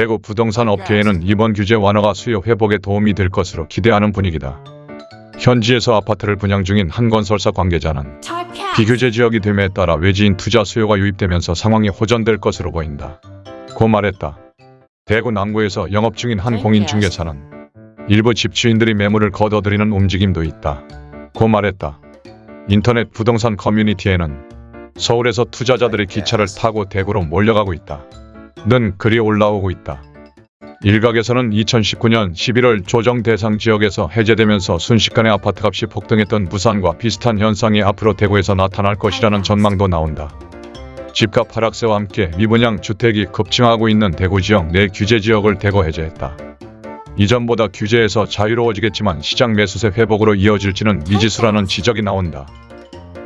대구 부동산 업계에는 이번 규제 완화가 수요 회복에 도움이 될 것으로 기대하는 분위기다. 현지에서 아파트를 분양 중인 한 건설사 관계자는 비규제 지역이 됨에 따라 외지인 투자 수요가 유입되면서 상황이 호전될 것으로 보인다. 고 말했다. 대구 남구에서 영업 중인 한 공인중개사는 일부 집주인들이 매물을 걷어들이는 움직임도 있다. 고 말했다. 인터넷 부동산 커뮤니티에는 서울에서 투자자들이 기차를 타고 대구로 몰려가고 있다. 는 글이 올라오고 있다. 일각에서는 2019년 11월 조정 대상 지역에서 해제되면서 순식간에 아파트값이 폭등했던 부산과 비슷한 현상이 앞으로 대구에서 나타날 것이라는 전망도 나온다. 집값 하락세와 함께 미분양 주택이 급증하고 있는 대구 지역 내 규제 지역을 대거 해제했다. 이전보다 규제에서 자유로워지겠지만 시장 매수세 회복으로 이어질지는 미지수라는 지적이 나온다.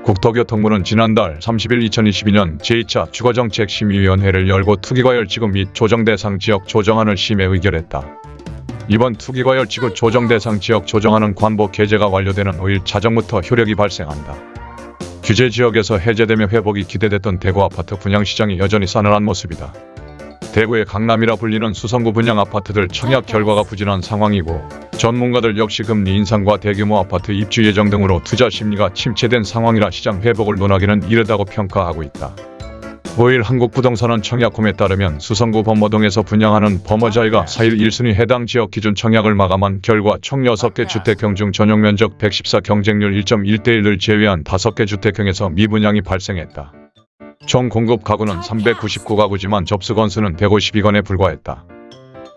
국토교통부는 지난달 30일 2022년 제2차 주거정책심의위원회를 열고 투기과열 지구 및 조정대상 지역 조정안을 심의 의결했다. 이번 투기과열 지구 조정대상 지역 조정안은 관보 개제가 완료되는 5일 자정부터 효력이 발생한다. 규제 지역에서 해제되며 회복이 기대됐던 대구 아파트 분양시장이 여전히 싸늘한 모습이다. 대구의 강남이라 불리는 수성구 분양 아파트들 청약 결과가 부진한 상황이고 전문가들 역시 금리 인상과 대규모 아파트 입주 예정 등으로 투자 심리가 침체된 상황이라 시장 회복을 논하기는 이르다고 평가하고 있다. 5일 한국부동산원 청약홈에 따르면 수성구 범어동에서 분양하는 범어자이가 4일 1순위 해당 지역 기준 청약을 마감한 결과 총 6개 주택형 중 전용면적 114 경쟁률 1.1대1을 제외한 5개 주택형에서 미분양이 발생했다. 총 공급 가구는 399가구지만 접수 건수는 152건에 불과했다.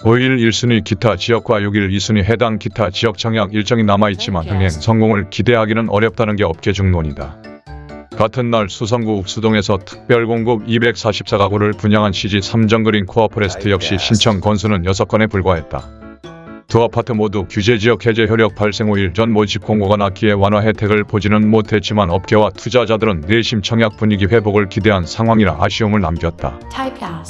5일 1순위 기타 지역과 6일 2순위 해당 기타 지역 청약 일정이 남아있지만 흥행 성공을 기대하기는 어렵다는 게 업계 중론이다. 같은 날 수성구 욱수동에서 특별 공급 244가구를 분양한 시지 삼정그린 코아포레스트 역시 신청 건수는 6건에 불과했다. 두 아파트 모두 규제지역 해제 효력 발생 5일 전 모집 공고가 났기에 완화 혜택을 보지는 못했지만 업계와 투자자들은 내심 청약 분위기 회복을 기대한 상황이라 아쉬움을 남겼다.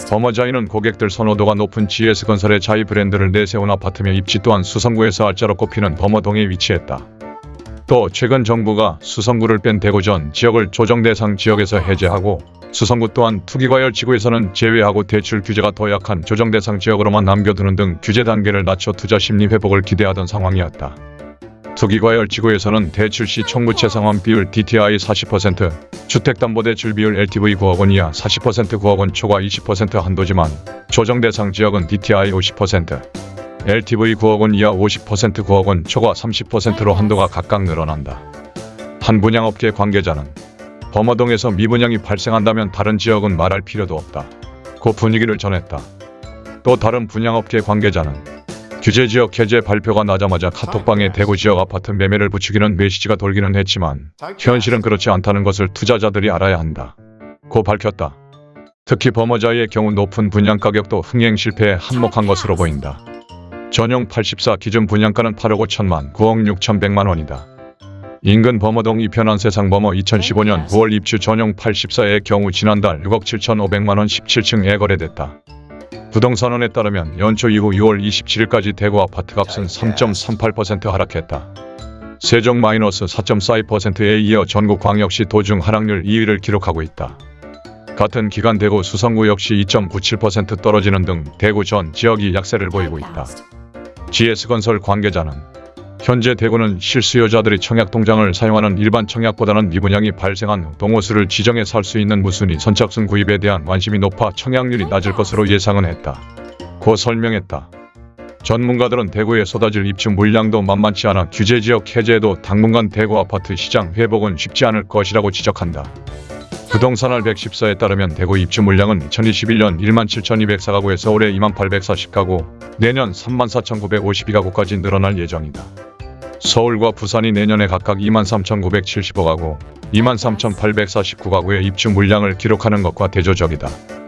범어자이는 고객들 선호도가 높은 GS건설의 자이 브랜드를 내세운 아파트며 입지 또한 수성구에서 알짜로 꼽히는 범어동에 위치했다. 또 최근 정부가 수성구를 뺀 대구 전 지역을 조정 대상 지역에서 해제하고 수성구 또한 투기과열 지구에서는 제외하고 대출 규제가 더 약한 조정 대상 지역으로만 남겨두는 등 규제 단계를 낮춰 투자 심리 회복을 기대하던 상황이었다. 투기과열 지구에서는 대출 시 총부채 상환 비율 DTI 40%, 주택담보대출 비율 LTV 9억 원 이하 40% 9억 원 초과 20% 한도지만 조정 대상 지역은 DTI 50%, LTV 9억 원 이하 50% 9억 원 초과 30%로 한도가 각각 늘어난다. 한 분양업계 관계자는 범어동에서 미분양이 발생한다면 다른 지역은 말할 필요도 없다. 그 분위기를 전했다. 또 다른 분양업계 관계자는 규제지역 해제 발표가 나자마자 카톡방에 대구 지역 아파트 매매를 부추기는 메시지가 돌기는 했지만 현실은 그렇지 않다는 것을 투자자들이 알아야 한다. 고 밝혔다. 특히 범어자의 경우 높은 분양 가격도 흥행 실패에 한몫한 것으로 보인다. 전용 84 기준 분양가는 8억 5천만 9억 6천 100만 원이다. 인근 범어동 이 편한 세상 범어 2015년 9월 입주 전용 84의 경우 지난달 6억 7천5백만 원 17층에 거래됐다. 부동산원에 따르면 연초 이후 6월 27일까지 대구 아파트 값은 3.38% 하락했다. 세종 마이너스 4.42%에 이어 전국 광역시 도중 하락률 2위를 기록하고 있다. 같은 기간 대구 수성구 역시 2.97% 떨어지는 등 대구 전 지역이 약세를 보이고 있다. GS건설 관계자는 현재 대구는 실수요자들이 청약통장을 사용하는 일반 청약보다는 미분양이 발생한 후 동호수를 지정해 살 수 있는 무순위 선착순 구입에 대한 관심이 높아 청약률이 낮을 것으로 예상은 했다. 고 설명했다. 전문가들은 대구에 쏟아질 입주 물량도 만만치 않아 규제지역 해제에도 당분간 대구 아파트 시장 회복은 쉽지 않을 것이라고 지적한다. 부동산알 114에 따르면 대구 입주 물량은 2021년 17,204가구에서 올해 28,840가구, 내년 34,952가구까지 늘어날 예정이다. 서울과 부산이 내년에 각각 23,975가구, 23,849가구의 입주 물량을 기록하는 것과 대조적이다.